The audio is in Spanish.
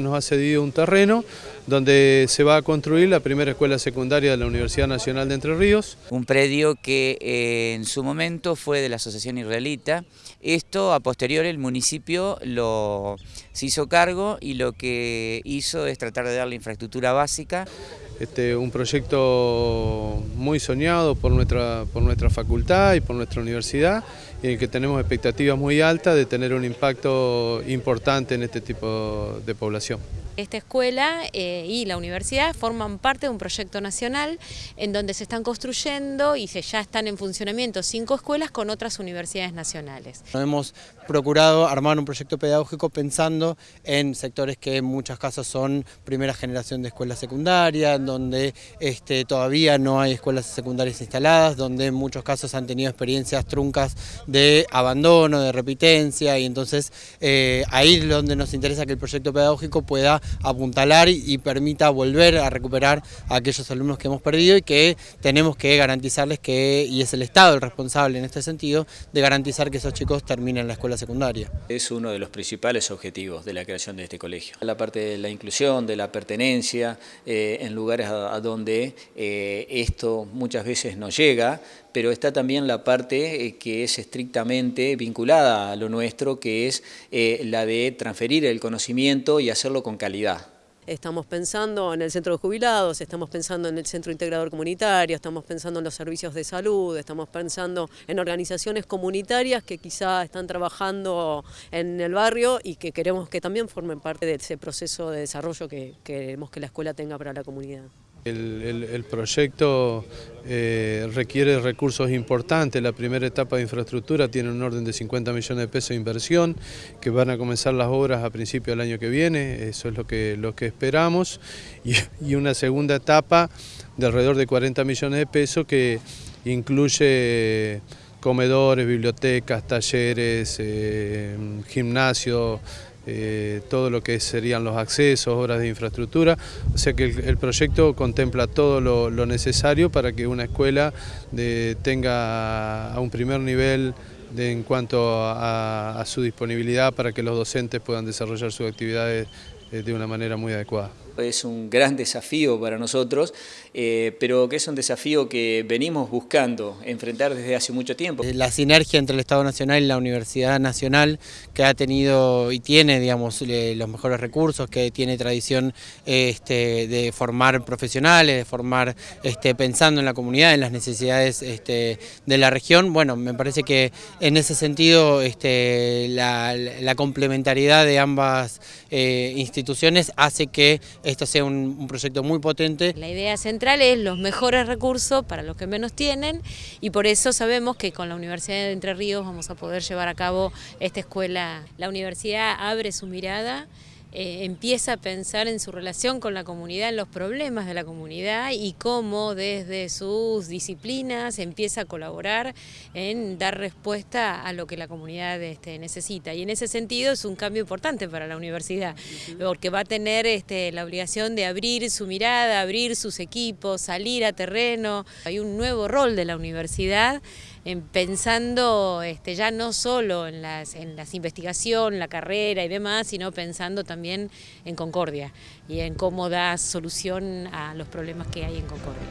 nos ha cedido un terreno donde se va a construir la primera escuela secundaria de la Universidad Nacional de Entre Ríos. Un predio que eh, en su momento fue de la Asociación Israelita. Esto a posteriori el municipio lo, se hizo cargo y lo que hizo es tratar de darle infraestructura básica. Este, un proyecto muy soñado por nuestra, por nuestra facultad y por nuestra universidad y en el que tenemos expectativas muy altas de tener un impacto importante en este tipo de población. Esta escuela eh, y la universidad forman parte de un proyecto nacional en donde se están construyendo y se ya están en funcionamiento cinco escuelas con otras universidades nacionales. Hemos procurado armar un proyecto pedagógico pensando en sectores que en muchos casos son primera generación de escuelas secundarias, donde este, todavía no hay escuelas secundarias instaladas, donde en muchos casos han tenido experiencias truncas de abandono, de repitencia, y entonces eh, ahí es donde nos interesa que el proyecto pedagógico pueda apuntalar y permita volver a recuperar a aquellos alumnos que hemos perdido y que tenemos que garantizarles que, y es el Estado el responsable en este sentido, de garantizar que esos chicos terminen la escuela secundaria. Es uno de los principales objetivos de la creación de este colegio. La parte de la inclusión, de la pertenencia, eh, en lugares a, donde eh, esto muchas veces no llega, pero está también la parte eh, que es estrictamente vinculada a lo nuestro, que es la de transferir el conocimiento y hacerlo con calidad Estamos pensando en el centro de jubilados, estamos pensando en el centro integrador comunitario, estamos pensando en los servicios de salud, estamos pensando en organizaciones comunitarias que quizá están trabajando en el barrio y que queremos que también formen parte de ese proceso de desarrollo que queremos que la escuela tenga para la comunidad. El, proyecto eh, requiere recursos importantes, la primera etapa de infraestructura tiene un orden de 50 millones de pesos de inversión, que van a comenzar las obras a principios del año que viene, eso es lo que, lo que esperamos, y, una segunda etapa de alrededor de 40 millones de pesos que incluye comedores, bibliotecas, talleres, eh, gimnasio, eh, todo lo que serían los accesos, obras de infraestructura, o sea que el, proyecto contempla todo lo, necesario para que una escuela tenga a un primer nivel en cuanto a, su disponibilidad para que los docentes puedan desarrollar sus actividades eh, de una manera muy adecuada. Es un gran desafío para nosotros, eh, pero que es un desafío que venimos buscando enfrentar desde hace mucho tiempo. Eh, la sinergia entre el Estado Nacional y la Universidad Nacional, que ha tenido y tiene digamos, los mejores recursos, que tiene tradición este, de formar profesionales, de formar este, pensando en la comunidad, en las necesidades este, de la región. Bueno, me parece que en ese sentido la, complementariedad de ambas instituciones instituciones hace que esto sea un, proyecto muy potente. La idea central es los mejores recursos para los que menos tienen y por eso sabemos que con la Universidad de Entre Ríos vamos a poder llevar a cabo esta escuela. La universidad abre su mirada eh, empieza a pensar en su relación con la comunidad, en los problemas de la comunidad y cómo desde sus disciplinas empieza a colaborar en dar respuesta a lo que la comunidad este, necesita. Y en ese sentido es un cambio importante para la universidad, porque va a tener este, la obligación de abrir su mirada, abrir sus equipos, salir a terreno. Hay un nuevo rol de la universidad pensando este, ya no solo en las, en las investigación, la carrera y demás, sino pensando en Concordia y en cómo da solución a los problemas que hay en Concordia.